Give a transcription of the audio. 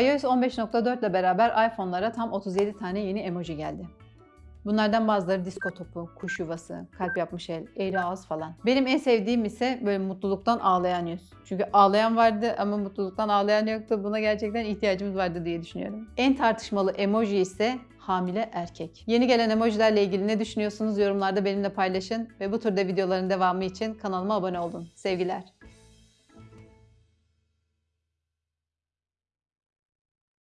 iOS 15.4 ile beraber iPhone'lara tam 37 tane yeni emoji geldi. Bunlardan bazıları disko topu, kuş yuvası, kalp yapmış el, eğri ağız falan. Benim en sevdiğim ise böyle mutluluktan ağlayan yüz. Çünkü ağlayan vardı ama mutluluktan ağlayan yoktu. Buna gerçekten ihtiyacımız vardı diye düşünüyorum. En tartışmalı emoji ise hamile erkek. Yeni gelen emojilerle ilgili ne düşünüyorsunuz yorumlarda benimle paylaşın ve bu türde videoların devamı için kanalıma abone olun. Sevgiler.